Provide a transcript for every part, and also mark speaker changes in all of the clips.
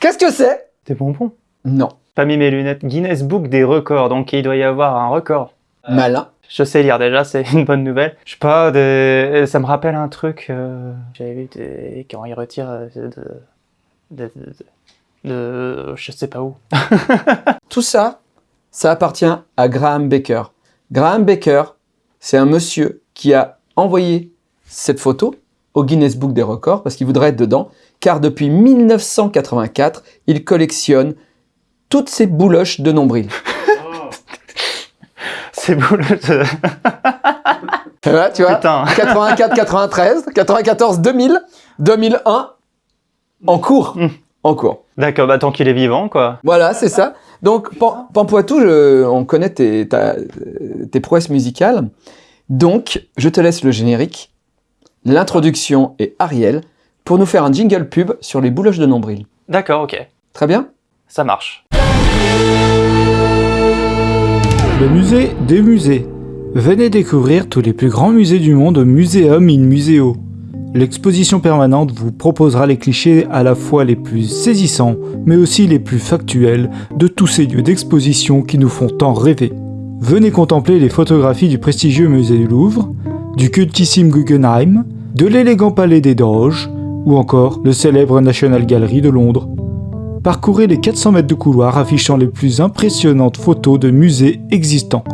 Speaker 1: Qu'est-ce que c'est?
Speaker 2: Des bonbons.
Speaker 1: Non.
Speaker 2: Pas mis mes lunettes. Guinness Book des records, donc il doit y avoir un record.
Speaker 1: Malin.
Speaker 2: Je sais lire déjà, c'est une bonne nouvelle. Je sais pas, des... ça me rappelle un truc. euh, J'avais vu des... quand ils retirent euh, de... De... de... de- Je sais pas où.
Speaker 1: Tout ça, ça appartient à Graham Baker. Graham Baker, c'est un monsieur qui a envoyé cette photo au Guinness Book des records parce qu'il voudrait être dedans, car depuis 1984, il collectionne toutes ces bouloches de nombril.
Speaker 2: C'est le...
Speaker 1: Ouais, tu vois
Speaker 2: Putain.
Speaker 1: 84, 93, 94, 2000, 2001, en cours.
Speaker 2: Mm.
Speaker 1: En cours.
Speaker 2: D'accord, bah tant qu'il est vivant, quoi.
Speaker 1: Voilà, c'est ça. Donc, Pan- Pampoitou, je- on connaît tes, ta- tes prouesses musicales. Donc, je te laisse le générique, l'introduction et Ariel pour nous faire un jingle pub sur les bouloches de nombril.
Speaker 2: D'accord, ok.
Speaker 1: Très bien?
Speaker 2: Ça marche.
Speaker 3: Le musée des musées. Venez découvrir tous les plus grands musées du monde au Museum in Museo. L'exposition permanente vous proposera les clichés à la fois les plus saisissants, mais aussi les plus factuels de tous ces lieux d'exposition qui nous font tant rêver. Venez contempler les photographies du prestigieux musée du Louvre, du cultissime Guggenheim, de l'élégant palais des Doges, ou encore le célèbre National Gallery de Londres. Parcourez les 400 mètres de couloir affichant les plus impressionnantes photos de musées existants.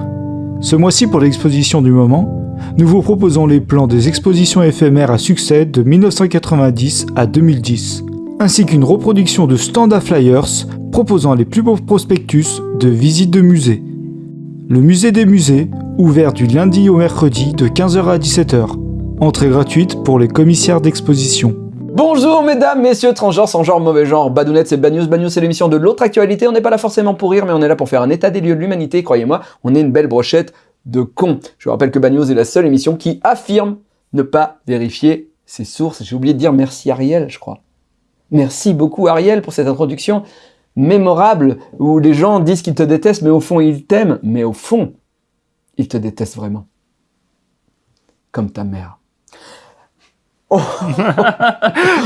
Speaker 3: Ce mois-ci, pour l'exposition du moment, nous vous proposons les plans des expositions éphémères à succès de 1990 à 2010, ainsi qu'une reproduction de stand à flyers proposant les plus beaux prospectus de visites de musées. Le musée des musées, ouvert du lundi au mercredi de 15h à 17h. Entrée gratuite pour les commissaires d'exposition.
Speaker 1: Bonjour mesdames, messieurs, transgenres, sans genre, mauvais genre, Badounettes, c'est Bad News, Bad News, c'est l'émission de l'autre actualité, on n'est pas là forcément pour rire, mais on est là pour faire un état des lieux de l'humanité, croyez-moi, on est une belle brochette de cons. Je vous rappelle que Bad News est la seule émission qui affirme ne pas vérifier ses sources. J'ai oublié de dire merci Ariel, je crois. Merci beaucoup Ariel pour cette introduction mémorable, où les gens disent qu'ils te détestent, mais au fond ils t'aiment, mais au fond, ils te détestent vraiment. Comme ta mère.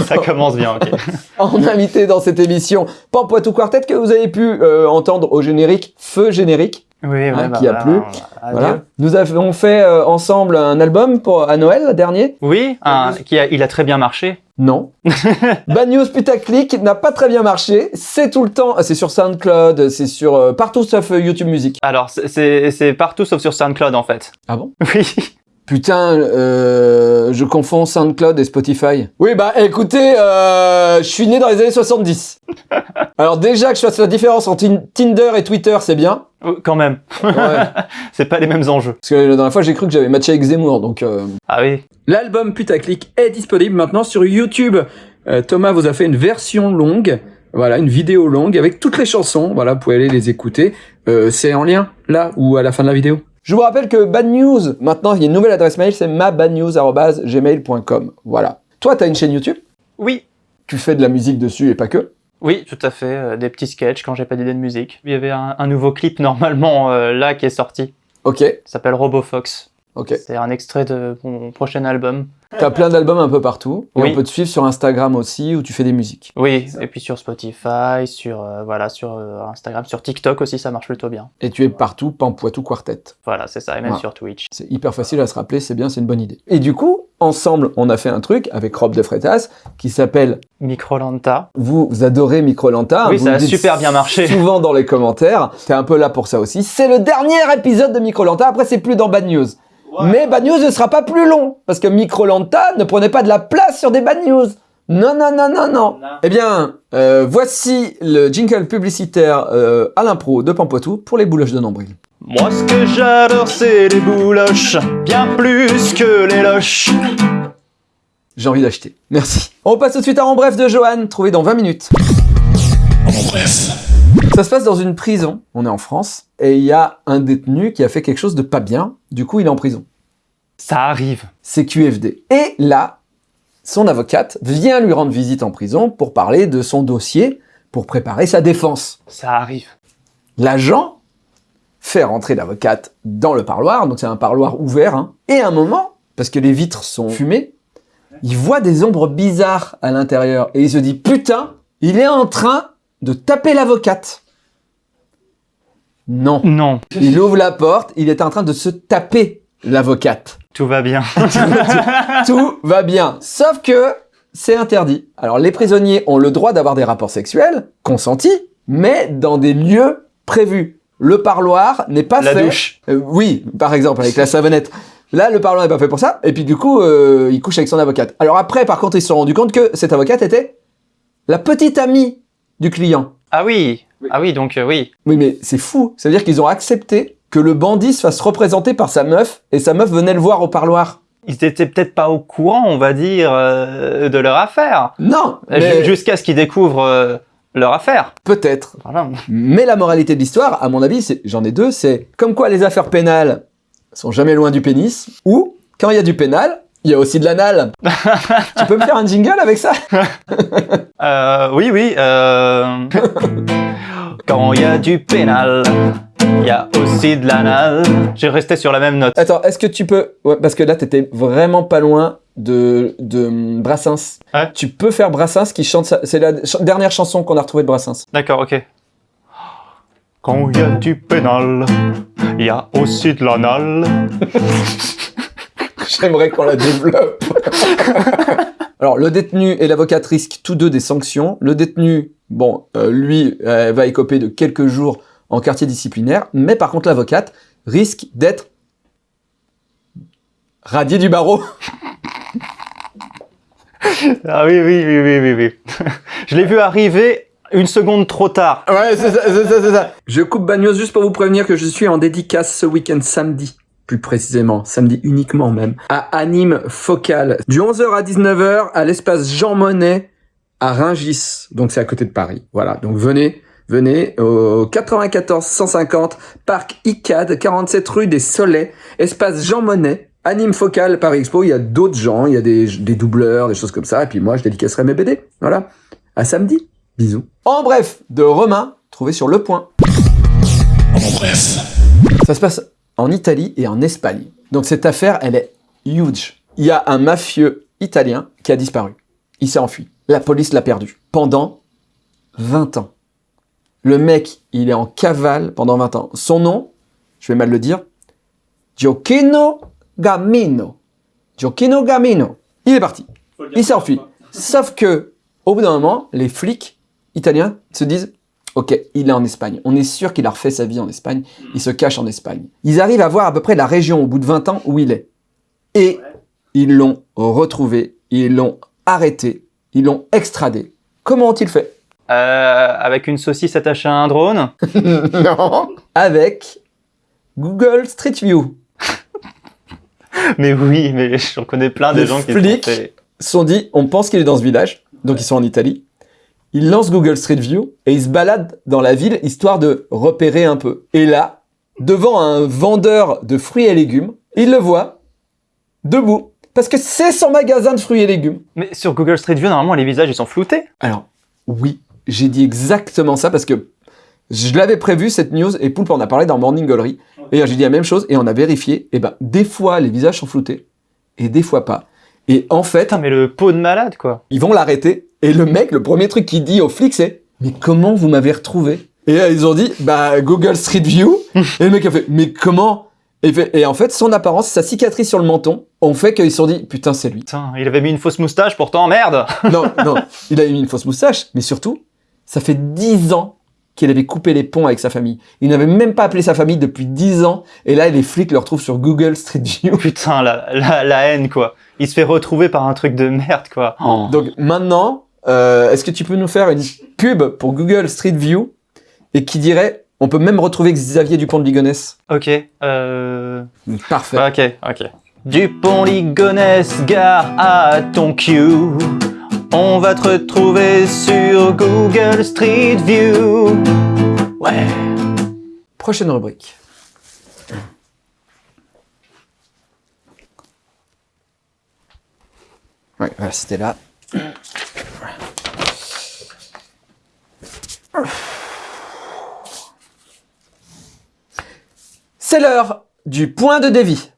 Speaker 2: Ça commence bien, ok.
Speaker 1: en invité dans cette émission Pampoitou Quartet que vous avez pu euh, entendre au générique, feu générique.
Speaker 2: Oui, ouais,
Speaker 1: Hein,
Speaker 2: bah
Speaker 1: qui a plu. Voilà. Nous avons fait euh, ensemble un album pour, à Noël, le dernier
Speaker 2: Oui, un- qui a, il a très bien marché.
Speaker 1: Non. Bad News Putaclic n'a pas très bien marché. C'est tout le temps, c'est sur SoundCloud, c'est sur euh, partout sauf euh, YouTube Music.
Speaker 2: Alors, c'est- c'est c'est partout sauf sur SoundCloud, en fait.
Speaker 1: Ah bon?
Speaker 2: Oui.
Speaker 1: Putain, euh, je confonds SoundCloud et Spotify. Oui, bah écoutez, euh, je suis né dans les années 70. Alors déjà que je fasse la différence entre Tin- Tinder et Twitter, c'est bien.
Speaker 2: Oh, Quand même.
Speaker 1: Ouais.
Speaker 2: c'est pas les mêmes enjeux.
Speaker 1: Parce que la dernière fois, j'ai cru que j'avais matché avec Zemmour, donc... euh,
Speaker 2: Ah oui.
Speaker 1: L'album Putaclic est disponible maintenant sur YouTube. Euh, Thomas vous a fait une version longue, voilà, une vidéo longue avec toutes les chansons. Voilà, vous pouvez aller les écouter. Euh, c'est en lien, là, ou à la fin de la vidéo. Je vous rappelle que Bad News, maintenant, il y a une nouvelle adresse mail, c'est mabadnews.gmail.com. Voilà. Toi, t'as une chaîne YouTube?
Speaker 2: Oui.
Speaker 1: Tu fais de la musique dessus et pas que?
Speaker 2: Oui, tout à fait. euh, des petits sketchs quand j'ai pas d'idée de musique. Il y avait un, un nouveau clip normalement euh, là qui est sorti.
Speaker 1: Ok,
Speaker 2: Il s'appelle RoboFox.
Speaker 1: ok.
Speaker 2: C'est un extrait de mon prochain album.
Speaker 1: T'as plein d'albums un peu partout. Et
Speaker 2: Oui.
Speaker 1: on peut te suivre sur Instagram aussi, où tu fais des musiques.
Speaker 2: Oui, et puis sur Spotify, sur euh, voilà, sur euh, Instagram, sur TikTok aussi, ça marche plutôt bien.
Speaker 1: Et tu es partout, Pampoitou Quartet.
Speaker 2: Voilà, c'est ça, et même
Speaker 1: Ouais.
Speaker 2: sur Twitch.
Speaker 1: C'est hyper facile à se rappeler, c'est bien, c'est une bonne idée. Et du coup, ensemble, on a fait un truc avec Rob de Freitas qui s'appelle
Speaker 2: Microlanta.
Speaker 1: Vous, vous adorez Microlanta.
Speaker 2: Oui,
Speaker 1: vous
Speaker 2: ça a super bien marché.
Speaker 1: Souvent dans les commentaires. T'es un peu là pour ça aussi. C'est le dernier épisode de Microlanta. Après, c'est plus dans Bad News. Mais Bad News ne sera pas plus long. Parce que Microlanta ne prenait pas de la place sur des Bad News. Non, non, non, non, non. Eh bien, euh, voici le jingle publicitaire euh, à l'impro de Pampoitou pour les bouloches de nombril.
Speaker 2: Moi, ce que j'adore, c'est les bouloches, bien plus que les loches.
Speaker 1: J'ai envie d'acheter. Merci. On passe tout de suite à En Bref de Johan, trouvé dans 20 minutes. Ça se passe dans une prison, on est en France, et il y a un détenu qui a fait quelque chose de pas bien, du coup il est en prison.
Speaker 2: Ça arrive.
Speaker 1: C'est QFD. Et là, son avocate vient lui rendre visite en prison pour parler de son dossier, pour préparer sa défense.
Speaker 2: Ça arrive.
Speaker 1: L'agent fait rentrer l'avocate dans le parloir, donc c'est un parloir ouvert, hein, et à un moment, parce que les vitres sont fumées, il voit des ombres bizarres à l'intérieur, et il se dit « Putain, Il est en train de taper l'avocate. Non.
Speaker 2: Non,
Speaker 1: Il ouvre la porte, il est en train de se taper l'avocate.
Speaker 2: Tout va bien.
Speaker 1: Tout va bien. Sauf que c'est interdit. Alors les prisonniers ont le droit d'avoir des rapports sexuels, consentis, mais dans des lieux prévus. Le parloir n'est pas
Speaker 2: La
Speaker 1: fait.
Speaker 2: douche.
Speaker 1: Euh, oui, par exemple, avec la savonnette. Là, le parloir n'est pas fait pour ça. Et puis du coup, euh, il couche avec son avocate. Alors après, par contre, ils se sont rendus compte que cette avocate était la petite amie du client.
Speaker 2: Ah oui, ah oui, donc euh, oui.
Speaker 1: Oui, mais c'est fou. Ça veut dire qu'ils ont accepté que le bandit se fasse représenter par sa meuf, et sa meuf venait le voir au parloir.
Speaker 2: Ils étaient peut-être pas au courant, on va dire, euh, de leur affaire.
Speaker 1: Non, mais
Speaker 2: Jusqu'à ce qu'ils découvrent euh, leur affaire.
Speaker 1: peut-être.
Speaker 2: Voilà.
Speaker 1: Mais la moralité de l'histoire, à mon avis, j'en ai deux, c'est comme quoi les affaires pénales sont jamais loin du pénis, ou quand il y a du pénal, il y a aussi de l'anal. tu peux me faire un jingle avec ça?
Speaker 2: Euh, oui, oui. Quand il y a du pénal, il y a aussi de l'anal. J'ai resté sur la même note.
Speaker 1: Attends, est-ce que tu peux... Ouais, parce que là, t'étais vraiment pas loin de, de Brassens.
Speaker 2: Ouais.
Speaker 1: Tu peux faire Brassens qui chante. C'est la dernière chanson qu'on a retrouvée de Brassens.
Speaker 2: D'accord, ok. Quand il y a du pénal, il y a aussi de l'anal.
Speaker 1: J'aimerais qu'on la développe. Alors, le détenu et l'avocate risquent tous deux des sanctions. Le détenu, bon, euh, lui, euh, va écoper de quelques jours en quartier disciplinaire, mais par contre, l'avocate risque d'être radié du barreau.
Speaker 2: Ah oui, oui, oui, oui, oui, oui. Je l'ai vu arriver une seconde trop tard.
Speaker 1: Ouais, c'est ça, c'est ça, c'est ça. Je coupe Bagnos juste pour vous prévenir que je suis en dédicace ce week-end samedi. Plus précisément, samedi uniquement même, à Anime Focal, du 11h à 19h à l'espace Jean Monnet à Ringis. Donc c'est à côté de Paris. Voilà, donc venez, venez au 94 150 Parc ICAD, 47 rue des Solets, espace Jean Monnet. Anime Focal Paris Expo, il y a d'autres gens, il y a des, des doubleurs, des choses comme ça, et puis moi je dédicacerai mes BD. Voilà. À samedi. Bisous. En bref, de Romain, trouvé sur Le Point. En bref. Ça se passe en Italie et en Espagne. Donc cette affaire, elle est huge. Il y a un mafieux italien qui a disparu. Il s'est enfui. La police l'a perdu. Pendant 20 ans. Le mec, il est en cavale pendant 20 ans. Son nom, je vais mal le dire, Giochino Gamino. Giochino Gamino. Il est parti. Il s'est enfui. Sauf que, au bout d'un moment, les flics italiens se disent Ok, il est en Espagne. On est sûr qu'il a refait sa vie en Espagne. Il se cache en Espagne. Ils arrivent à voir à peu près la région au bout de 20 ans où il est. Et ils l'ont retrouvé. Ils l'ont arrêté. Ils l'ont extradé. Comment ont-ils fait?
Speaker 2: Euh, avec une saucisse attachée à un drone.
Speaker 1: Non. Avec Google Street View.
Speaker 2: Mais oui, mais j'en connais plein des
Speaker 1: Les
Speaker 2: gens qui
Speaker 1: flics.
Speaker 2: sont fait-
Speaker 1: sont dit, on pense qu'il est dans ce village, donc ils sont en Italie. Ils lancent Google Street View et ils se baladent dans la ville histoire de repérer un peu. Et là, devant un vendeur de fruits et légumes, ils le voient debout. Parce que c'est son magasin de fruits et légumes.
Speaker 2: Mais sur Google Street View, normalement, les visages, ils sont floutés.
Speaker 1: Alors, oui, j'ai dit exactement ça parce que je l'avais prévu cette news et Poulpe en a parlé dans Morning Gallery. Et j'ai dit la même chose et on a vérifié. Et ben, des fois, les visages sont floutés et des fois pas. Et en fait,
Speaker 2: Putain, mais le pot de malade, quoi.
Speaker 1: ils vont l'arrêter. Et le mec, le premier truc qu'il dit aux flics, c'est Mais comment vous m'avez retrouvé? Et là, ils ont dit Bah, Google Street View. et le mec a fait Mais comment et, il fait- et en fait, son apparence, sa cicatrice sur le menton, ont fait qu'ils se sont dit Putain, c'est lui.
Speaker 2: Putain, il avait mis une fausse moustache, pourtant, merde
Speaker 1: non, non, il a mis une fausse moustache, mais surtout, ça fait 10 ans qu'il avait coupé les ponts avec sa famille. Il n'avait même pas appelé sa famille depuis 10 ans, et là, les flics le retrouvent sur Google Street View.
Speaker 2: Putain, la, la, la haine, quoi. Il se fait retrouver par un truc de merde, quoi. Oh.
Speaker 1: Donc maintenant, euh, est-ce que tu peux nous faire une pub pour Google Street View et qui dirait on peut même retrouver Xavier Dupont de Ligonnès
Speaker 2: Ok, euh...
Speaker 1: Parfait.
Speaker 2: Ok, ok. Dupont Ligonnès, gare à ton cue. On va te retrouver sur Google Street View. Ouais.
Speaker 1: Prochaine rubrique. Ouais, voilà, c'était là. C'est l'heure du point de dévie.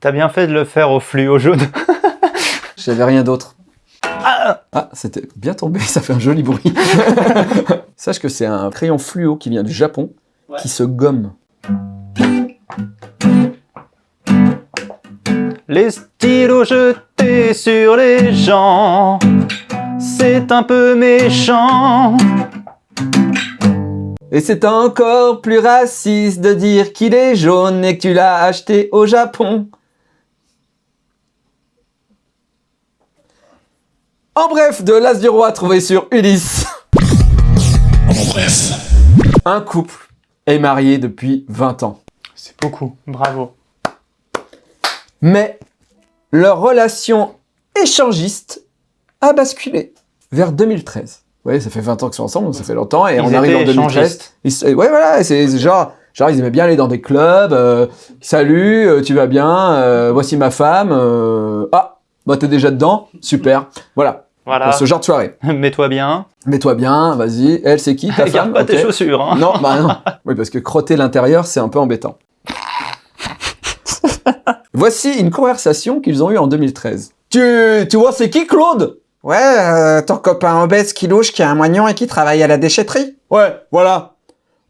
Speaker 2: T'as bien fait de le faire au fluo jaune.
Speaker 1: J'avais rien d'autre. Ah, c'était bien tombé, ça fait un joli bruit. Sache que c'est un crayon fluo qui vient du Japon, qui se gomme.
Speaker 2: Les stylos jetés sur les gens, c'est un peu méchant.
Speaker 1: Et c'est encore plus raciste de dire qu'il est jaune et que tu l'as acheté au Japon. En bref, de l'As du Roi trouvé sur Ulysse.
Speaker 4: En bref.
Speaker 1: Un couple est marié depuis 20 ans.
Speaker 2: C'est beaucoup, bravo.
Speaker 1: Mais leur relation échangiste a basculé vers 2013. Vous voyez, ça fait 20 ans qu'ils sont ensemble, donc ça fait longtemps, et
Speaker 2: Ils
Speaker 1: on arrive en
Speaker 2: étaient
Speaker 1: 2013.
Speaker 2: échangistes.
Speaker 1: Ils ouais, voilà, c'est genre, genre, ils aimaient bien aller dans des clubs, euh, salut, euh, tu vas bien, euh, voici ma femme, euh, ah, bah t'es déjà dedans, super, voilà,
Speaker 2: Voilà,
Speaker 1: pour ce genre de soirée.
Speaker 2: mets-toi bien.
Speaker 1: Mets-toi bien, vas-y, elle c'est qui ta
Speaker 2: Garde
Speaker 1: femme
Speaker 2: pas tes chaussures. Hein.
Speaker 1: Non, bah non. Oui, parce que crotter l'intérieur, c'est un peu embêtant. Voici une conversation qu'ils ont eue en 2013. Tu, tu vois, c'est qui Claude?
Speaker 5: Ouais, euh, ton copain obèse qui louche, qui a un moignon et qui travaille à la déchetterie.
Speaker 1: Ouais, voilà.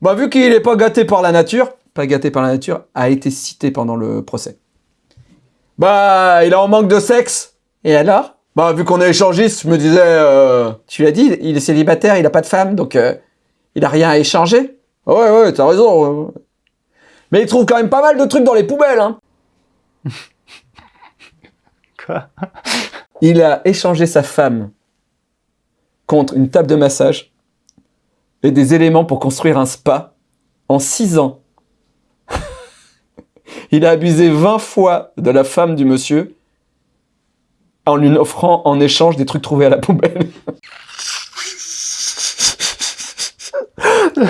Speaker 1: Bah, vu qu'il est pas gâté par la nature, pas gâté par la nature, a été cité pendant le procès. Bah, il est en manque de sexe.
Speaker 5: Et alors?
Speaker 1: Bah, vu qu'on est échangiste, je me disais, euh...
Speaker 5: Tu l'as dit, il est célibataire, il a pas de femme, donc euh, il a rien à échanger.
Speaker 1: ah Ouais, ouais, t'as raison. ouais. Mais il trouve quand même pas mal de trucs dans les poubelles, hein.
Speaker 2: Quoi?
Speaker 1: Il a échangé sa femme contre une table de massage et des éléments pour construire un spa en 6 ans. Il a abusé 20 fois de la femme du monsieur en lui offrant en échange des trucs trouvés à la poubelle.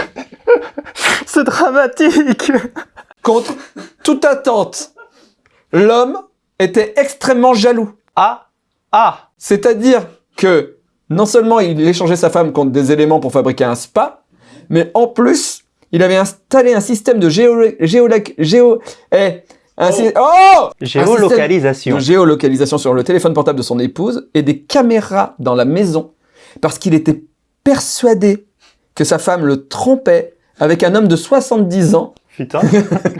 Speaker 2: C'est dramatique.
Speaker 1: Contre toute attente, l'homme était extrêmement jaloux.
Speaker 2: Ah, ah,
Speaker 1: C'est-à-dire que non seulement il échangeait sa femme contre des éléments pour fabriquer un spa, mais en plus, il avait installé un système de géo... géo... géo... eh, un sy- oh Un système
Speaker 2: géolocalisation.
Speaker 1: de géolocalisation sur le téléphone portable de son épouse et des caméras dans la maison parce qu'il était persuadé que sa femme le trompait avec un homme de 70 ans
Speaker 2: Putain.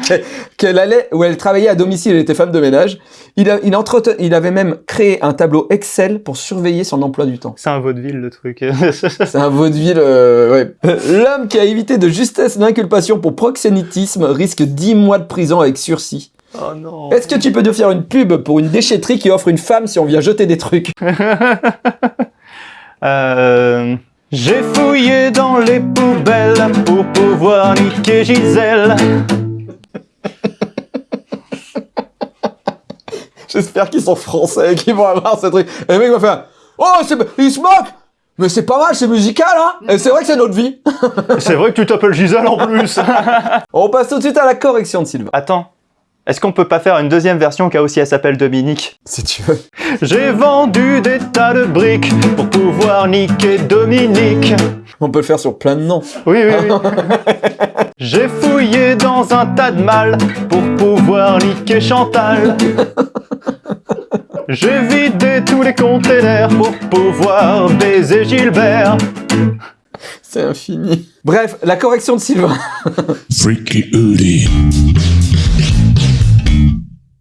Speaker 1: qu'elle- allait, où elle travaillait à domicile, elle était femme de ménage. Il, a- il, il avait même créé un tableau Excel pour surveiller son emploi du temps.
Speaker 2: C'est un vaudeville le truc.
Speaker 1: C'est un vaudeville, euh, ouais. L'homme qui a évité de justesse l'inculpation pour proxénétisme risque 10 mois de prison avec sursis.
Speaker 2: oh non.
Speaker 1: Est-ce que tu peux nous faire une pub pour une déchetterie qui offre une femme si on vient jeter des trucs?
Speaker 2: Euh, J'ai fouillé dans les poubelles pour pouvoir niquer Gisèle.
Speaker 1: J'espère qu'ils sont français et qu'ils vont avoir ce truc. Et le mec va faire Oh, c'est- il se moque Mais c'est pas mal, c'est musical, hein Et c'est vrai que c'est notre vie.
Speaker 2: C'est vrai que tu t'appelles Gisèle en plus.
Speaker 1: On passe tout de suite à la correction de Sylvain.
Speaker 2: Attends. Est-ce qu'on peut pas faire une deuxième version qui aussi elle s'appelle Dominique
Speaker 1: Si tu veux.
Speaker 2: J'ai vendu des tas de briques pour pouvoir niquer Dominique.
Speaker 1: On peut le faire sur plein de noms.
Speaker 2: Oui, oui, oui. J'ai fouillé dans un tas de mal pour pouvoir niquer Chantal. J'ai vidé tous les containers pour pouvoir baiser Gilbert.
Speaker 1: C'est infini. Bref, la correction de Sylvain.
Speaker 4: Freaky Udi.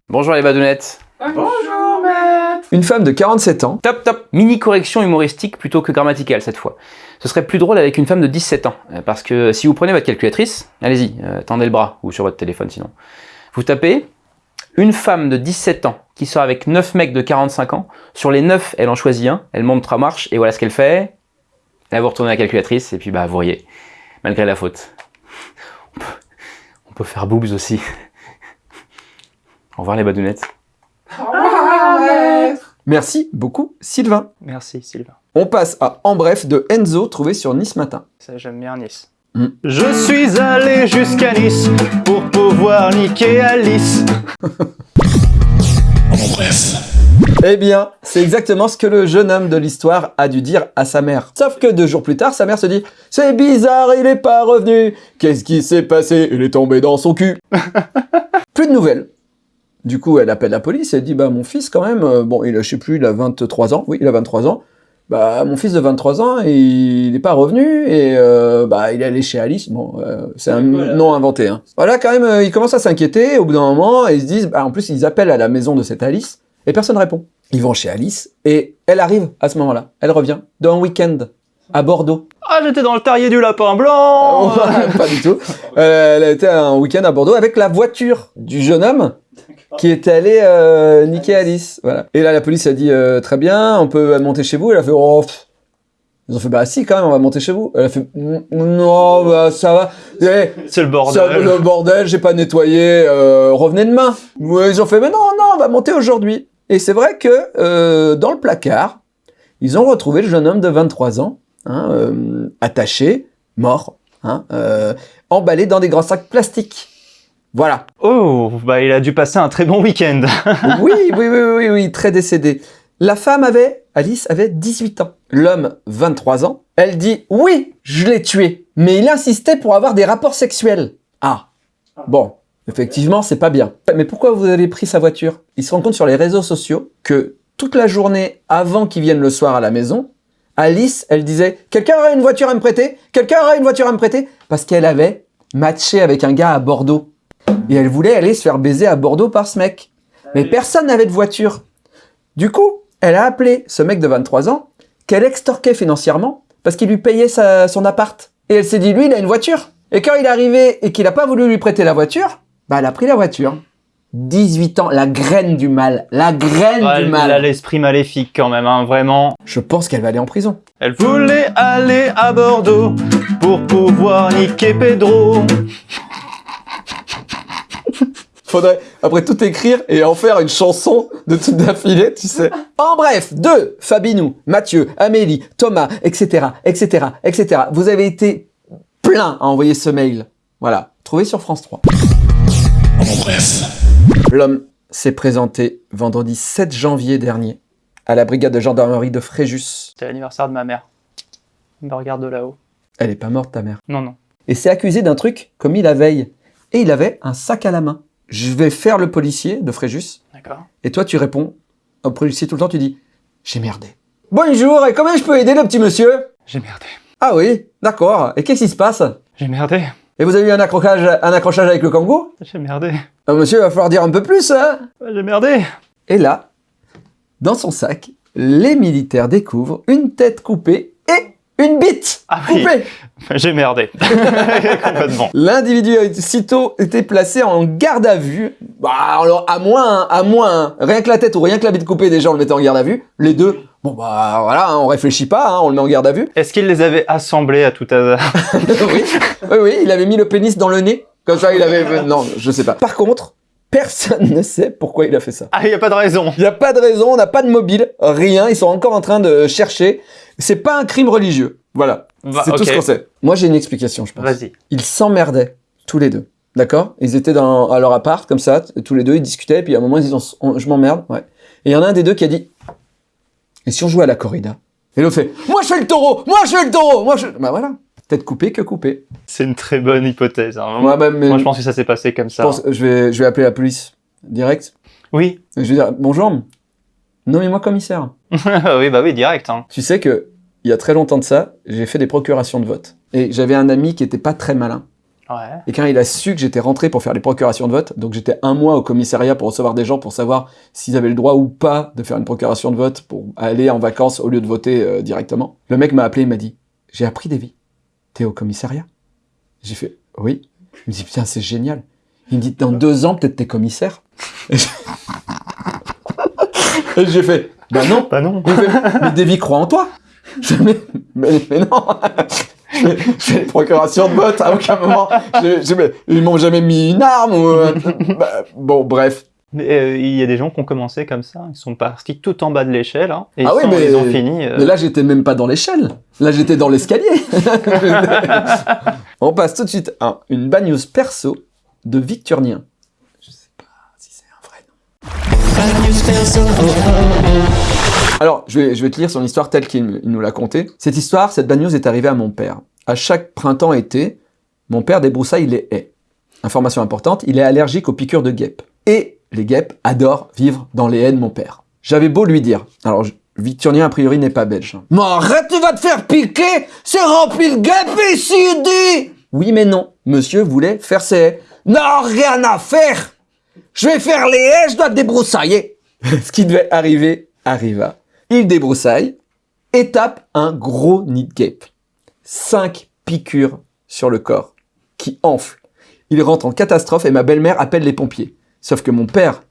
Speaker 6: Bonjour les badounettes.
Speaker 1: Une femme de 47 ans.
Speaker 6: Top, top. Mini correction humoristique plutôt que grammaticale cette fois. Ce serait plus drôle avec une femme de 17 ans. euh, Parce que si vous prenez votre calculatrice, allez-y, euh, tendez le bras, ou sur votre téléphone sinon. Vous tapez une femme de 17 ans qui sort avec 9 mecs de 45 ans. Sur les 9, elle en choisit un, elle monte trois marches, et voilà ce qu'elle fait. Là, vous retournez la calculatrice, et puis bah, vous riez. Malgré la faute. On peut, on peut faire boobs aussi. Au revoir les badounettes.
Speaker 1: Merci beaucoup, Sylvain.
Speaker 2: Merci Sylvain.
Speaker 1: On passe à En bref de Enzo, trouvé sur Nice Matin.
Speaker 2: Ça j'aime bien Nice.
Speaker 1: Mm.
Speaker 2: Je suis allé jusqu'à Nice pour pouvoir niquer Alice.
Speaker 4: En bref.
Speaker 1: Eh bien, c'est exactement ce que le jeune homme de l'histoire a dû dire à sa mère. Sauf que deux jours plus tard, sa mère se dit « C'est bizarre, il est pas revenu Qu'est-ce qui s'est passé? Il est tombé dans son cul !» Plus de nouvelles. Du coup, elle appelle la police et elle dit bah mon fils quand même, euh, bon, il a, je sais plus, il a 23 ans. Oui, il a 23 ans. Bah mon fils de 23 ans, il n'est pas revenu et euh, bah il est allé chez Alice. Bon, euh, c'est un nom inventé. Hein. Voilà, quand même, ils commencent à s'inquiéter. Au bout d'un moment, ils se disent, bah, en plus, ils appellent à la maison de cette Alice et personne répond. Ils vont chez Alice et elle arrive à ce moment-là. Elle revient d'un week-end à Bordeaux.
Speaker 2: Ah, j'étais dans le terrier du lapin blanc
Speaker 1: pas du tout. Euh, elle été un week-end à Bordeaux avec la voiture du jeune homme qui était allé euh, niquer Alice. Voilà. Et là, la police a dit euh, très bien, on peut monter chez vous. Elle a fait oh. pff. Ils ont fait bah si quand même, on va monter chez vous. Elle a fait Mm, non, bah ça va.
Speaker 2: C'est le bordel.
Speaker 1: ça, le bordel, j'ai pas nettoyé. euh, revenez demain. Ils ont fait mais non, non, on va monter aujourd'hui. Et c'est vrai que dans le placard, ils ont retrouvé le jeune homme de 23 ans, hein, attaché, mort, hein, emballé dans des grands sacs plastiques. Voilà.
Speaker 2: Oh, bah il a dû passer un très bon week-end.
Speaker 1: Oui, oui, oui, oui, oui, très décédé. La femme avait, Alice avait 18 ans. L'homme, 23 ans. Elle dit, oui, je l'ai tué. Mais il insistait pour avoir des rapports sexuels. Ah. Bon. Effectivement, c'est pas bien. Mais pourquoi vous avez pris sa voiture? Il se rend compte sur les réseaux sociaux que toute la journée avant qu'il vienne le soir à la maison, Alice, elle disait « Quelqu'un aurait une voiture à me prêter? Quelqu'un aurait une voiture à me prêter ?» Parce qu'elle avait matché avec un gars à Bordeaux. Et elle voulait aller se faire baiser à Bordeaux par ce mec. Mais personne n'avait de voiture. Du coup, elle a appelé ce mec de 23 ans qu'elle extorquait financièrement parce qu'il lui payait sa- son appart. Et elle s'est dit, lui, il a une voiture. Et quand il est arrivé et qu'il n'a pas voulu lui prêter la voiture, bah, elle a pris la voiture. 18 ans, la graine du mal. La graine
Speaker 2: Ouais,
Speaker 1: du
Speaker 2: il a
Speaker 1: mal.
Speaker 2: l'esprit maléfique quand même, hein, vraiment.
Speaker 1: Je pense qu'elle va aller en prison.
Speaker 2: Elle voulait aller à Bordeaux pour pouvoir niquer Pedro.
Speaker 1: Faudrait après tout écrire et en faire une chanson de toute d'affilée, tu sais. En bref, de Fabinou, Mathieu, Amélie, Thomas, etc., etc., etc. Vous avez été plein à envoyer ce mail. Voilà, trouvé sur France 3.
Speaker 4: En bref.
Speaker 1: L'homme s'est présenté vendredi 7 janvier dernier à la brigade de gendarmerie de Fréjus.
Speaker 2: C'était l'anniversaire de ma mère. Elle me regarde de là-haut.
Speaker 1: Elle est pas morte, ta mère?
Speaker 2: Non, non.
Speaker 1: Et s'est accusé d'un truc commis la veille. Et il avait un sac à la main. Je vais faire le policier de Fréjus.
Speaker 2: D'accord.
Speaker 1: Et toi, tu réponds au policier tout le temps, tu dis J'ai merdé. Bonjour, et comment je peux aider le petit monsieur?
Speaker 2: J'ai merdé.
Speaker 1: Ah oui, d'accord. Et qu'est-ce qui se passe?
Speaker 2: J'ai merdé.
Speaker 1: Et vous avez eu un accrochage, un accrochage avec le kangou
Speaker 2: J'ai merdé.
Speaker 1: Ah, Monsieur, il va falloir dire un peu plus, hein?
Speaker 2: J'ai merdé.
Speaker 1: Et là, dans son sac, les militaires découvrent une tête coupée une bite
Speaker 2: Ah oui.
Speaker 1: coupée.
Speaker 2: J'ai merdé. Complètement.
Speaker 1: L'individu a aussitôt été placé en garde à vue. Bah, alors, à moins, à moins, rien que la tête ou rien que la bite coupée, déjà, on le mettait en garde à vue. Les deux, bon, bah, voilà, hein, on réfléchit pas, hein, on le met en garde à vue.
Speaker 2: Est-ce qu'il les avait assemblés à tout hasard
Speaker 1: oui, oui, oui, il avait mis le pénis dans le nez. Comme ça, il avait... Non, je sais pas. Par contre, personne ne sait pourquoi il a fait ça.
Speaker 2: Ah, il n'y a pas de raison.
Speaker 1: Il n'y a pas de raison, on n'a pas de mobile, rien. Ils sont encore en train de chercher. C'est pas un crime religieux. Voilà.
Speaker 2: Bah,
Speaker 1: c'est tout ce qu'on sait. Moi, j'ai une explication, je pense.
Speaker 2: Vas-y.
Speaker 1: Ils s'emmerdaient, tous les deux. D'accord? Ils étaient dans, à leur appart, comme ça, tous les deux, ils discutaient, puis à un moment, ils on- je m'emmerde, ouais. Et il y en a un des deux qui a dit, et si on jouait à la corrida? Et l'autre fait, moi je fais le taureau Moi je fais le taureau Moi je... Bah voilà. Tête coupée que coupée.
Speaker 2: C'est une très bonne hypothèse. hein.
Speaker 1: Moi, bah, mais-
Speaker 2: Moi, je pense que ça s'est passé comme
Speaker 1: je
Speaker 2: ça.
Speaker 1: je vais, je vais appeler la police direct.
Speaker 2: Oui.
Speaker 1: Et Je vais dire, bonjour, nommez-moi commissaire.
Speaker 2: oui, bah oui, direct. Hein.
Speaker 1: Tu sais que, il y a très longtemps de ça, j'ai fait des procurations de vote. Et j'avais un ami qui était pas très malin.
Speaker 2: Ouais.
Speaker 1: Et quand il a su que j'étais rentré pour faire les procurations de vote, donc j'étais un mois au commissariat pour recevoir des gens pour savoir s'ils avaient le droit ou pas de faire une procuration de vote pour aller en vacances au lieu de voter euh, directement. Le mec m'a appelé, il m'a dit J'ai appris des vies. T'es au commissariat? J'ai fait Oui. Il me dit Putain, c'est génial. Il me dit Dans deux ans, peut-être t'es commissaire. Et j'ai- fait Bah non.
Speaker 2: Bah non.
Speaker 1: Il me fait, mais Davy croit en toi. Je mais, mais, mais non. Je fais- les procurations de vote à aucun moment. Je- je- mais ils m'ont jamais mis une arme ou. euh, bah, bon, bref.
Speaker 2: Mais euh, il y a des gens qui ont commencé comme ça. Ils sont partis tout en bas de l'échelle. Hein, et
Speaker 1: Ah
Speaker 2: ils,
Speaker 1: oui,
Speaker 2: sont-
Speaker 1: mais-
Speaker 2: ils ont fini. euh,
Speaker 1: Mais là, j'étais même pas dans l'échelle. Là, j'étais dans l'escalier. On passe tout de suite à une bad news perso de Victurnien. Je sais pas si c'est un vrai nom. Alors, je vais, je vais te lire son histoire telle qu'il il nous l'a contée. Cette histoire, cette bad news est arrivée à mon père. À chaque printemps-été, mon père débroussaille les haies. Information importante, il est allergique aux piqûres de guêpes. Et les guêpes adorent vivre dans les haies de mon père. J'avais beau lui dire, alors Victurnien a priori n'est pas belge.
Speaker 5: Mais arrête, tu vas te faire piquer C'est rempli de guêpes ici, dit
Speaker 1: Oui mais non, monsieur voulait faire ses haies.
Speaker 5: Non, rien à faire Je vais faire les haies, je dois te débroussailler
Speaker 1: Ce qui devait arriver arriva. Il débroussaille et tape un gros nid de guêpe. Cinq piqûres sur le corps, qui enfle. Il rentre en catastrophe et ma belle-mère appelle les pompiers. Sauf que mon père,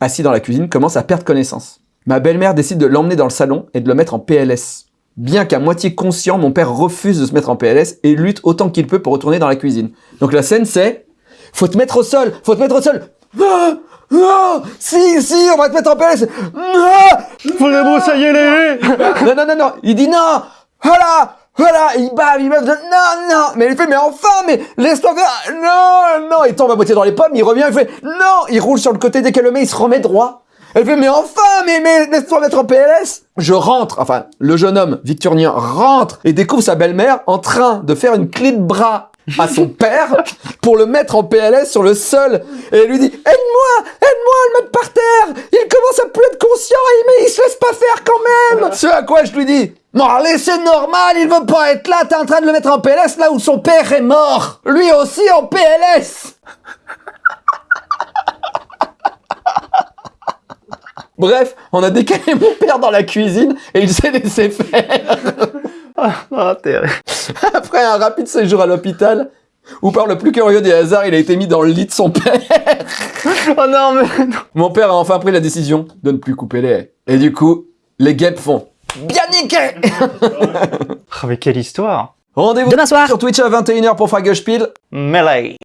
Speaker 1: assis dans la cuisine, commence à perdre connaissance. Ma belle-mère décide de l'emmener dans le salon et de le mettre en PLS. Bien qu'à moitié conscient, mon père refuse de se mettre en PLS et lutte autant qu'il peut pour retourner dans la cuisine. Donc la scène c'est faut te mettre au sol, faut te mettre au sol. Ah, ah, si, si, on va te mettre en PLS. Ah,
Speaker 2: Faut débroussailler les haies
Speaker 1: non, non, non, non. Il dit non. Voilà, voilà. Il bave, il bave. Non, non. Mais il fait, mais enfin, mais laisse-toi faire. Non, non. Il tombe à moitié dans les pommes. Il revient. Il fait, non. Il roule sur le côté dès qu'elle le met. Il se remet droit. Elle fait, mais enfin, mais, mais laisse-toi mettre en PLS. Je rentre. Enfin, le jeune homme, Victurnien, rentre et découvre sa belle-mère en train de faire une clé de bras à son père pour le mettre en PLS sur le sol. Et elle lui dit, aide-moi, aide-moi à le mettre par terre. Il commence à plus être conscient, et- mais il se laisse pas faire quand même. Ce à quoi je lui dis,
Speaker 5: allez, c'est normal, il veut pas être là, t'es en train de le mettre en PLS là où son père est mort Lui aussi en PLS
Speaker 1: Bref, on a décalé mon père dans la cuisine et il s'est laissé faire.
Speaker 2: Ah.
Speaker 1: Après un rapide séjour à l'hôpital, où par le plus curieux des hasards, il a été mis dans le lit de son père.
Speaker 2: Oh non, mais non.
Speaker 1: Mon père a enfin pris la décision de ne plus couper les haies. Et du coup, les guêpes font
Speaker 5: Bien niqué
Speaker 2: Oh, mais quelle histoire
Speaker 1: rendez-vous
Speaker 7: Demain soir
Speaker 1: sur Twitch à 21h pour Fragespiel.
Speaker 2: Melee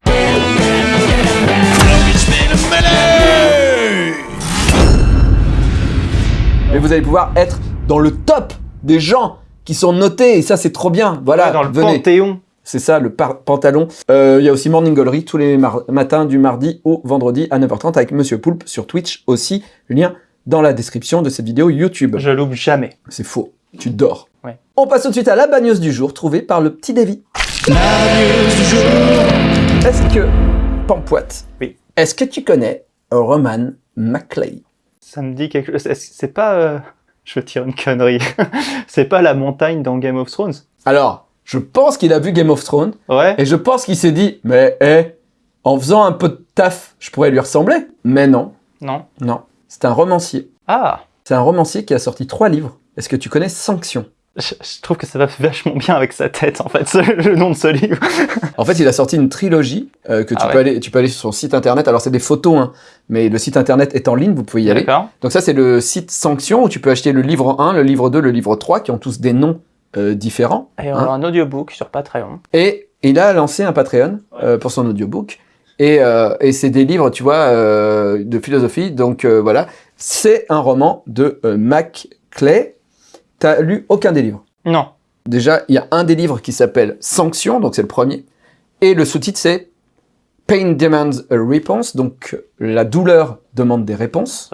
Speaker 1: Et vous allez pouvoir être dans le top des gens qui sont notés. Et ça, c'est trop bien. Voilà,
Speaker 2: Dans le
Speaker 1: venez.
Speaker 2: Panthéon.
Speaker 1: C'est ça, le pantalon. Euh, Il y a aussi Morning Gallery tous les matins du mardi au vendredi à 9h30 avec Monsieur Poulpe sur Twitch aussi. Lien dans la description de cette vidéo YouTube.
Speaker 2: Je loupe jamais.
Speaker 1: C'est faux. Tu dors.
Speaker 2: Ouais.
Speaker 1: On passe tout de suite à la bagneuse du jour trouvée par le petit Davy. Est-ce que, Pampoite,
Speaker 2: Oui.
Speaker 1: est-ce que tu connais Roman McClay
Speaker 2: Ça me dit quelque chose. C'est- C'est pas. euh, Je veux dire une connerie. c'est pas la montagne dans Game of Thrones?
Speaker 1: Alors, je pense qu'il a vu Game of Thrones
Speaker 2: Ouais.
Speaker 1: et je pense qu'il s'est dit, mais hé, en faisant un peu de taf, je pourrais lui ressembler. Mais non,
Speaker 2: Non.
Speaker 1: non. C'est un romancier.
Speaker 2: Ah
Speaker 1: C'est un romancier qui a sorti trois livres. Est-ce que tu connais Sanction?
Speaker 2: Je, je trouve que ça va vachement bien avec sa tête, en fait, le nom de ce livre.
Speaker 1: En fait, il a sorti une trilogie euh, que tu
Speaker 2: Ah
Speaker 1: peux
Speaker 2: ouais.
Speaker 1: aller, tu peux aller sur son site internet. Alors c'est des photos, hein, mais le site internet est en ligne, vous pouvez y aller.
Speaker 2: D'accord.
Speaker 1: Donc ça, c'est le site Sanction où tu peux acheter le livre 1, le livre 2, le livre 3, qui ont tous des noms euh, différents.
Speaker 2: Et on
Speaker 1: Hein
Speaker 2: a un audiobook sur Patreon.
Speaker 1: Et il a lancé un Patreon euh, pour son audiobook. Et, et c'est des livres, tu vois, de philosophie. Donc voilà, c'est un roman de Mac Clay. T'as lu aucun des livres?
Speaker 2: Non.
Speaker 1: Déjà, il y a un des livres qui s'appelle Sanction, donc c'est le premier. Et le sous-titre, c'est Pain Demands a Response, donc la douleur demande des réponses.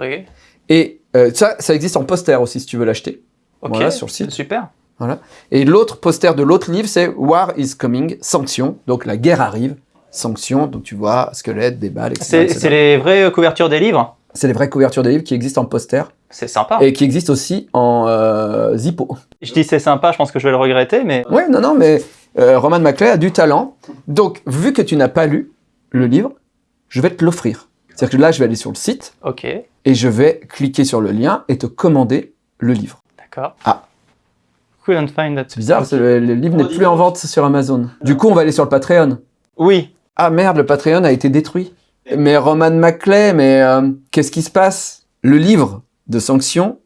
Speaker 1: Et euh, ça, ça existe en poster aussi, si tu veux l'acheter.
Speaker 2: Ok.
Speaker 1: Voilà, sur le site.
Speaker 2: Super.
Speaker 1: Et l'autre poster de l'autre livre, c'est War is Coming, Sanction, donc la guerre arrive. Sanction, donc tu vois, squelette, des balles, etc.
Speaker 2: c'est les vraies couvertures des livres?
Speaker 1: C'est les vraies couvertures des livres qui existent en poster
Speaker 2: C'est sympa.
Speaker 1: et qui existent aussi en euh, Zippo.
Speaker 2: Je dis c'est sympa, je pense que je vais le regretter, mais
Speaker 1: Ouais, non, non, mais euh, Roman McClay a du talent. Donc, vu que tu n'as pas lu le livre, je vais te l'offrir. C'est-à-dire que là, je vais aller sur le site
Speaker 2: ok,
Speaker 1: et je vais cliquer sur le lien et te commander le livre.
Speaker 2: d'accord.
Speaker 1: Ah.
Speaker 2: Couldn't find that.
Speaker 1: C'est bizarre, le livre n'est plus en vente sur Amazon. Du coup, on va aller sur le Patreon.
Speaker 2: Oui.
Speaker 1: Ah merde, le Patreon a été détruit. Mais Roman McClay, mais euh, qu'est-ce qui se passe? Le livre de sanctions,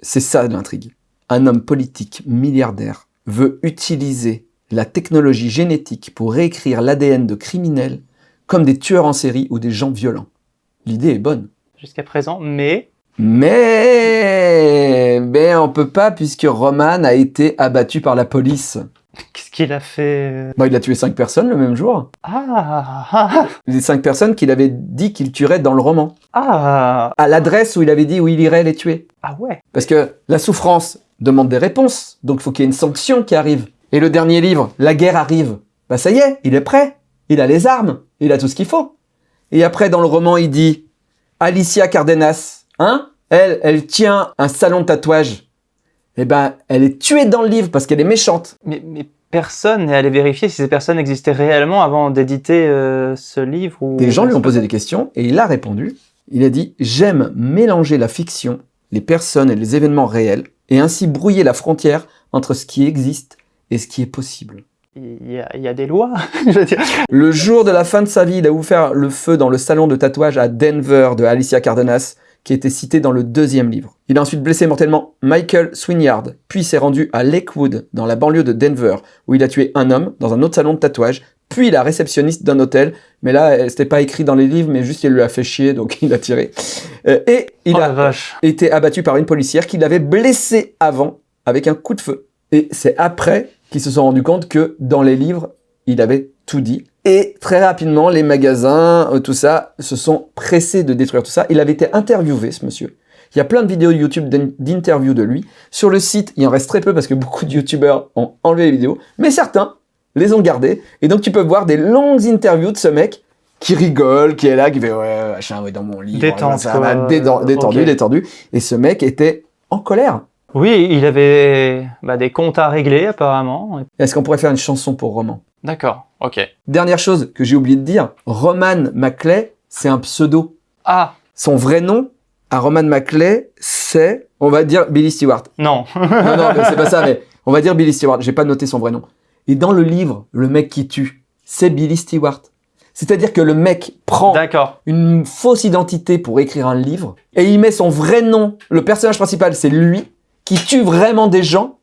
Speaker 1: c'est ça l'intrigue. Un homme politique milliardaire veut utiliser la technologie génétique pour réécrire l'ADN de criminels comme des tueurs en série ou des gens violents. L'idée est bonne.
Speaker 2: Jusqu'à présent, mais
Speaker 1: Mais, mais on peut pas puisque Roman a été abattu par la police.
Speaker 2: Qu'est-ce qu'il a fait
Speaker 1: Bah, il a tué cinq personnes le même jour.
Speaker 2: Ah ah
Speaker 1: Les cinq personnes qu'il avait dit qu'il tuerait dans le roman.
Speaker 2: ah
Speaker 1: À l'adresse où il avait dit où il irait les tuer.
Speaker 2: ah ouais.
Speaker 1: Parce que la souffrance demande des réponses, donc il faut qu'il y ait une sanction qui arrive. Et le dernier livre, La guerre arrive. Bah ça y est, il est prêt. Il a les armes, il a tout ce qu'il faut. Et après, dans le roman, il dit Alicia Cardenas, hein Elle, elle tient un salon de tatouage. Eh ben, elle est tuée dans le livre parce qu'elle est méchante.
Speaker 2: Mais, mais personne n'est allé vérifier si ces personnes existaient réellement avant d'éditer euh, ce livre ou...
Speaker 1: Des gens lui ont posé des questions et il a répondu. Il a dit « J'aime mélanger la fiction, les personnes et les événements réels et ainsi brouiller la frontière entre ce qui existe et ce qui est possible. »
Speaker 2: Il y, a, il y a des lois, je veux dire.
Speaker 1: Le jour de la fin de sa vie, il a ouvert le feu dans le salon de tatouage à Denver de Alicia Cardenas, qui était cité dans le deuxième livre. Il a ensuite blessé mortellement Michael Swinyard, puis s'est rendu à Lakewood, dans la banlieue de Denver, où il a tué un homme dans un autre salon de tatouage, puis la réceptionniste d'un hôtel, mais là, c'était pas écrit dans les livres, mais juste il lui a fait chier, donc il a tiré. Euh, et il
Speaker 2: Oh
Speaker 1: a
Speaker 2: vache.
Speaker 1: été abattu par une policière qui l'avait blessé avant avec un coup de feu. Et c'est après qu'ils se sont rendus compte que dans les livres, il avait tout dit. Et très rapidement, les magasins, euh, tout ça, se sont pressés de détruire tout ça. Il avait été interviewé, ce monsieur. Il y a plein de vidéos YouTube d'in- d'interviews de lui. Sur le site, il en reste très peu parce que beaucoup de YouTubeurs ont enlevé les vidéos, mais certains les ont gardées. Et donc tu peux voir des longues interviews de ce mec qui rigole, qui est là, qui fait ouais, machin, ouais, dans mon déden- détendu,
Speaker 2: Ok.
Speaker 1: détendu. Et ce mec était en colère.
Speaker 2: Oui, il avait bah, des comptes à régler apparemment.
Speaker 1: Est-ce qu'on pourrait faire une chanson pour Roman?
Speaker 2: D'accord, ok.
Speaker 1: Dernière chose que j'ai oublié de dire, Roman Maclay, c'est un pseudo.
Speaker 2: Ah,
Speaker 1: Son vrai nom à Roman Maclay, c'est, on va dire Billy Stewart.
Speaker 2: non.
Speaker 1: Non, non, c'est pas ça, mais on va dire Billy Stewart. J'ai pas noté son vrai nom. Et dans le livre, le mec qui tue, c'est Billy Stewart. C'est-à-dire que le mec prend une fausse identité pour écrire un livre et il met son vrai nom. Le personnage principal, c'est lui qui tue vraiment des gens.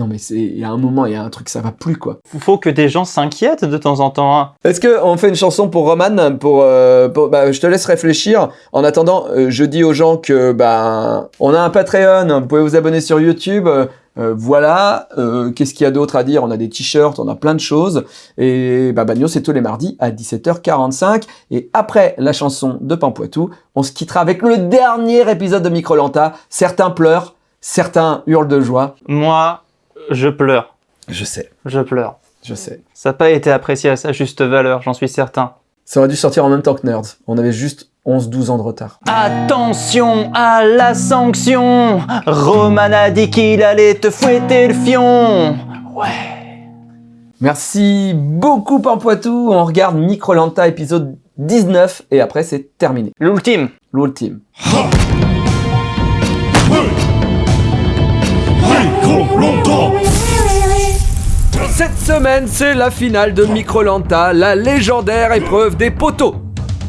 Speaker 1: Non mais c'est, il y a un moment, il y a un truc, ça va plus quoi.
Speaker 2: Faut que des gens s'inquiètent de temps en temps. hein.
Speaker 1: Est-ce que on fait une chanson pour Roman pour, euh, pour- bah, je te laisse réfléchir. En attendant, euh, je dis aux gens que bah on a un Patreon, vous pouvez vous abonner sur YouTube. euh, euh, voilà, euh, qu'est-ce qu'il y a d'autre à dire? On a des t-shirts, on a plein de choses. Et bah, Bagno, c'est tous les mardis à 17h45. Et après la chanson de Pampoitou, on se quittera avec le dernier épisode de Microlanta. Certains pleurent, certains hurlent de joie.
Speaker 2: Moi, je pleure.
Speaker 1: Je sais,
Speaker 2: Je pleure.
Speaker 1: je sais.
Speaker 2: Ça n'a pas été apprécié à sa juste valeur, j'en suis certain.
Speaker 1: Ça aurait dû sortir en même temps que Nerds. On avait juste 11-12 ans de retard.
Speaker 2: Attention à la sanction Roman a dit qu'il allait te fouetter le fion Ouais.
Speaker 1: Merci beaucoup Pampoitou. On regarde Microlanta épisode 19 et après c'est terminé.
Speaker 2: L'ultime
Speaker 1: L'ultime.
Speaker 4: Micro longtemps
Speaker 1: Cette semaine, c'est la finale de Microlanta, la légendaire épreuve des poteaux.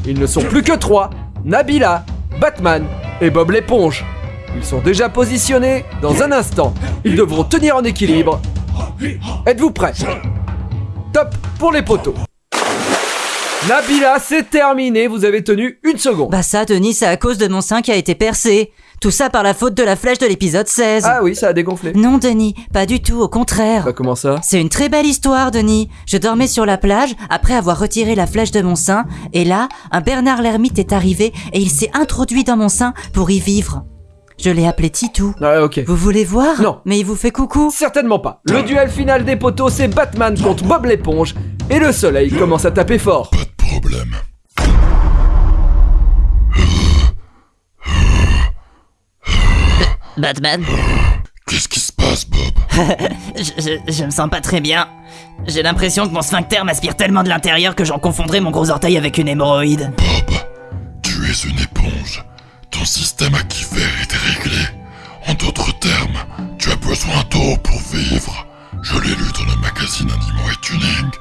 Speaker 1: Ils ne sont plus que trois, Nabila, Batman et Bob l'éponge. Ils sont déjà positionnés dans un instant. Ils devront tenir en équilibre. Êtes-vous prêts? Top pour les poteaux. Nabila, c'est terminé, vous avez tenu une seconde.
Speaker 7: Bah ça, Denis, c'est à cause de mon sein qui a été percé. Tout ça par la faute de la flèche de l'épisode 16.
Speaker 1: Ah oui, ça a dégonflé.
Speaker 7: Non, Denis, pas du tout, au contraire.
Speaker 1: Bah comment ça?
Speaker 7: C'est une très belle histoire, Denis. Je dormais sur la plage après avoir retiré la flèche de mon sein, et là, un Bernard l'ermite est arrivé et il s'est introduit dans mon sein pour y vivre. Je l'ai appelé Titou.
Speaker 1: Ah ok.
Speaker 7: Vous voulez voir?
Speaker 1: Non.
Speaker 7: Mais il vous fait coucou.
Speaker 1: Certainement pas. Le duel final des poteaux, c'est Batman contre Bob l'éponge. Et le soleil commence à taper fort.
Speaker 4: Pas de problème.
Speaker 7: Batman
Speaker 4: Qu'est-ce qui se passe, Bob?
Speaker 7: Je, je- je me sens pas très bien. J'ai l'impression que mon sphincter m'aspire tellement de l'intérieur que j'en confondrais mon gros orteil avec une hémorroïde.
Speaker 4: Bob, tu es une éponge. Ton système acquifère est réglé. En d'autres termes, tu as besoin d'eau pour vivre. Je l'ai lu dans le magazine Animaux et Tuning.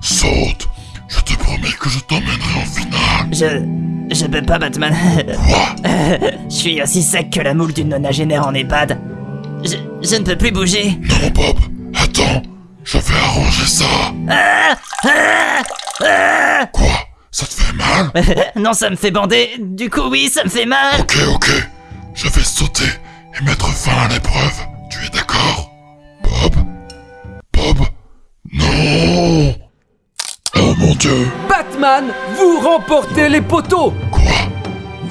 Speaker 4: Saute, je te promets que je t'emmènerai en finale.
Speaker 7: Je. Je peux pas, Batman.
Speaker 4: Quoi
Speaker 7: Je suis aussi sec que la moule d'une nonagénaire en EHPAD. Je, je ne peux plus bouger.
Speaker 4: Non, Bob, attends, je vais arranger ça. Quoi? Ça te fait mal?
Speaker 7: Non, ça me fait bander. Du coup, oui, ça me fait mal.
Speaker 4: Ok, ok. Je vais sauter et mettre fin à l'épreuve. Tu es d'accord? Bob? Bob? Non Oh mon dieu
Speaker 1: Batman, vous remportez les poteaux
Speaker 4: Quoi?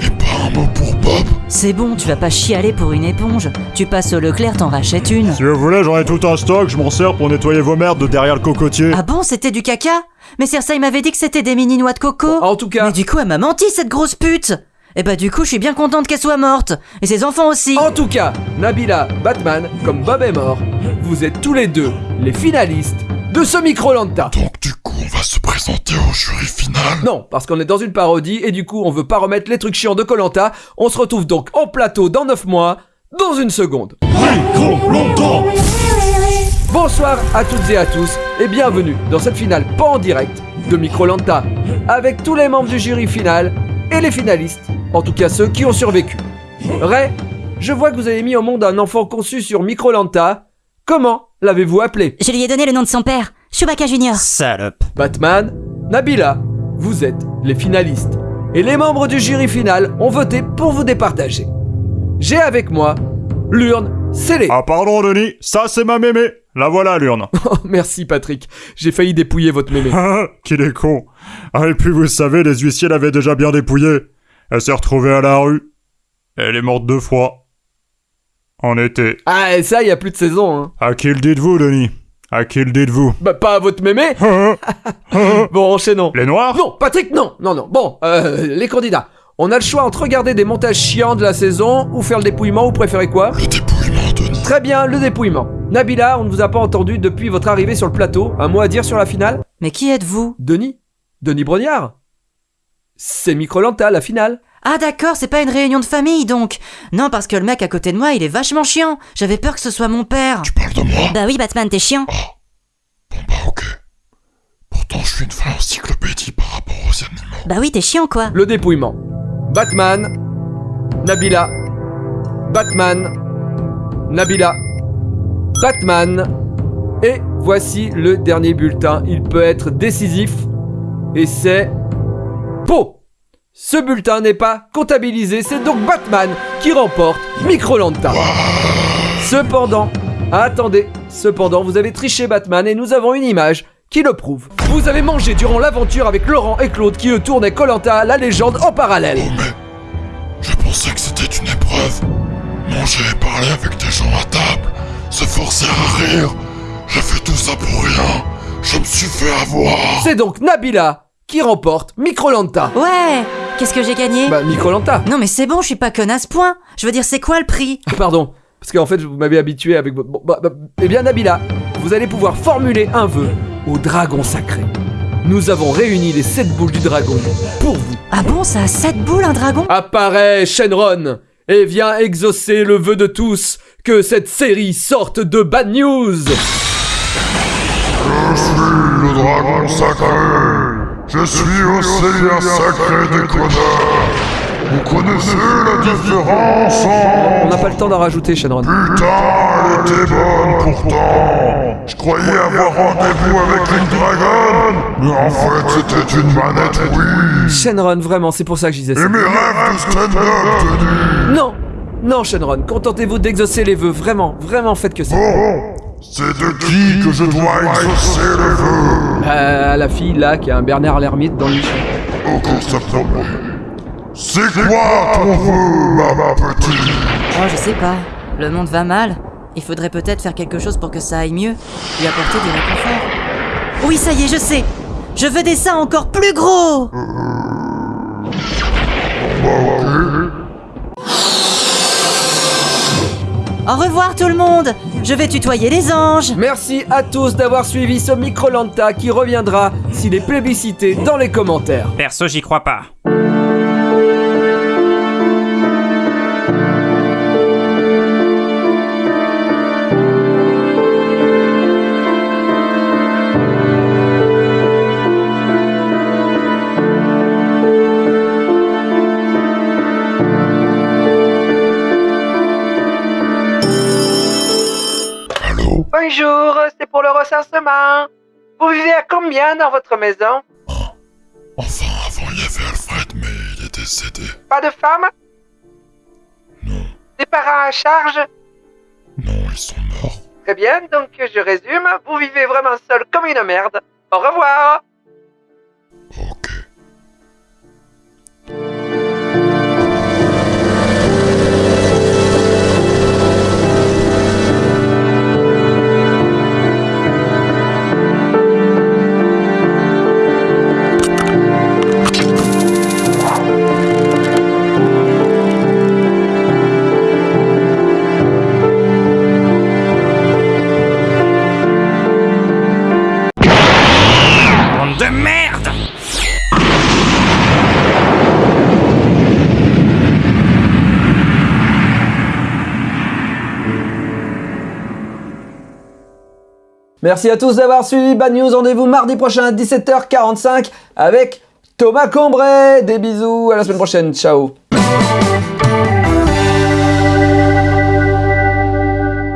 Speaker 4: Mais pas un mot pour Bob?
Speaker 7: C'est bon, tu vas pas chialer pour une éponge. Tu passes au Leclerc, t'en rachètes une.
Speaker 8: Si vous voulez, j'en ai tout un stock, je m'en sers pour nettoyer vos merdes de derrière le cocotier.
Speaker 7: Ah bon, c'était du caca? Mais Cersei m'avait dit que c'était des mini noix de coco.
Speaker 1: En tout cas,
Speaker 7: Mais du coup, elle m'a menti, cette grosse pute Et bah du coup, je suis bien contente qu'elle soit morte. Et ses enfants aussi.
Speaker 9: En tout cas, Nabila, Batman, comme Bob est mort, vous êtes tous les deux les finalistes de ce Microlanta.
Speaker 10: Donc du coup, on va se présenter au jury final.
Speaker 9: Non, parce qu'on est dans une parodie et du coup on veut pas remettre les trucs chiants de Colanta. On se retrouve donc en plateau dans 9 mois, dans une seconde. Bonsoir à toutes et à tous et bienvenue dans cette finale pas en direct de Microlanta avec tous les membres du jury final et les finalistes, en tout cas ceux qui ont survécu. Ray, je vois que vous avez mis au monde un enfant conçu sur Microlanta. Comment l'avez-vous appelé?
Speaker 7: Je lui ai donné le nom de son père, Chewbacca Junior.
Speaker 11: Salope.
Speaker 9: Batman, Nabila, vous êtes les finalistes. Et les membres du jury final ont voté pour vous départager. J'ai avec moi l'urne scellée.
Speaker 8: Ah pardon Denis, ça c'est ma mémé. La voilà l'urne.
Speaker 9: Oh, merci Patrick, j'ai failli dépouiller votre mémé.
Speaker 8: Ah, Qu'il est con. Ah et puis vous savez, les huissiers l'avaient déjà bien dépouillée. Elle s'est retrouvée à la rue. Elle est morte deux fois. En été.
Speaker 9: Ah, et ça, il y a plus de saison, hein.
Speaker 8: À qui le dites-vous, Denis? À qui le dites-vous?
Speaker 9: Bah, pas à votre mémé.
Speaker 8: Les
Speaker 9: Bon, enchaînons.
Speaker 8: noirs?
Speaker 9: Non, Patrick, non, non, non. Bon, euh, les candidats. On a le choix entre regarder des montages chiants de la saison ou faire le dépouillement, vous préférez quoi?
Speaker 10: Le dépouillement, Denis.
Speaker 9: Très bien, le dépouillement. Nabila, on ne vous a pas entendu depuis votre arrivée sur le plateau. Un mot à dire sur la finale?
Speaker 7: Mais qui êtes-vous?
Speaker 9: Denis Denis Brognard C'est Microlanta, la finale.
Speaker 7: Ah d'accord, c'est pas une réunion de famille donc. Non, parce que le mec à côté de moi, il est vachement chiant. J'avais peur que ce soit mon père.
Speaker 10: Tu parles de moi?
Speaker 7: Bah oui, Batman, t'es chiant.
Speaker 10: Bon bah ok. Pourtant, je suis une vraie encyclopédie par rapport aux animaux.
Speaker 7: Bah oui, t'es chiant quoi.
Speaker 9: Le dépouillement. Batman, Nabila, Batman, Nabila, Batman. Et voici le dernier bulletin. Il peut être décisif. Et c'est Pau. Ce bulletin n'est pas comptabilisé, c'est donc Batman qui remporte Microlanta. Cependant, attendez, cependant, vous avez triché Batman et nous avons une image qui le prouve. Vous avez mangé durant l'aventure avec Laurent et Claude qui eux tournaient Colanta la légende en parallèle.
Speaker 10: Oh mais... Je pensais que c'était une épreuve. Manger et parler avec des gens à table. Se forcer à rire. J'ai fait tout ça pour rien. Je me suis fait avoir.
Speaker 9: C'est donc Nabila qui remporte Microlanta.
Speaker 7: Ouais Qu'est-ce que j'ai gagné
Speaker 9: Bah Microlanta.
Speaker 7: Non mais c'est bon, je suis pas connasse, point. Je veux dire, c'est quoi le prix
Speaker 9: Ah, Pardon, parce qu'en fait vous m'avez habitué avec bon, bah, bah, eh bien Nabila, vous allez pouvoir formuler un vœu au dragon sacré. Nous avons réuni les sept boules du dragon pour vous.
Speaker 7: Ah bon, ça a 7 boules un dragon?
Speaker 9: Apparaît Shenron et viens exaucer le vœu de tous que cette série sorte de bad news.
Speaker 10: Je suis le dragon sacré. Je suis au seigneur sacré des connards. Vous connaissez la différence
Speaker 9: On n'a pas le temps d'en rajouter Shenron.
Speaker 10: Putain, elle était bonne pourtant. Je croyais avoir rendez-vous avec une dragonne. Mais en fait, c'était une manette oui.
Speaker 9: Shenron, vraiment, c'est pour ça que je disais ça.
Speaker 10: Et mes rêves de stand-up.
Speaker 9: Non Non Shenron, contentez-vous d'exaucer les vœux, vraiment, vraiment faites que ça.
Speaker 10: Bon, c'est de qui que je dois exaucer les vœux
Speaker 9: Euh, la fille là qui a un Bernard l'ermite dans le
Speaker 10: cours septembre. C'est quoi ton vœu, ma, ma petite
Speaker 7: Oh, je sais pas. Le monde va mal. Il faudrait peut-être faire quelque chose pour que ça aille mieux. Lui apporter du réconfort. Oui, ça y est, je sais. Je veux des seins encore plus gros Au revoir tout le monde Je vais tutoyer les anges
Speaker 9: Merci à tous d'avoir suivi ce Microlanta qui reviendra s'il est plébiscité dans les commentaires.
Speaker 11: Perso, j'y crois pas.
Speaker 9: Bonjour, c'est pour le recensement. Vous vivez à combien dans votre maison?
Speaker 10: Enfin, avant, il y avait Alfred, mais il est décédé.
Speaker 9: Pas de femme?
Speaker 10: Non,
Speaker 9: Des parents à charge?
Speaker 10: Non, ils sont morts.
Speaker 9: Très bien, donc je résume, vous vivez vraiment seul comme une merde. Au revoir
Speaker 1: Merci à tous d'avoir suivi Bad News. Rendez-vous mardi prochain à 17h45 avec Thomas Combray. Des bisous, à la semaine prochaine. Ciao.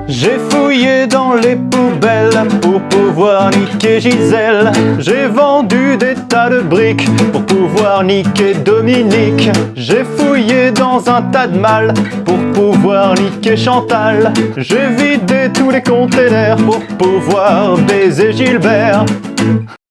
Speaker 2: J'ai fouillé dans les pouvoir niquer Gisèle. J'ai vendu des tas de briques pour pouvoir niquer Dominique. J'ai fouillé dans un tas de mal pour pouvoir niquer Chantal. J'ai vidé tous les containers pour pouvoir baiser Gilbert.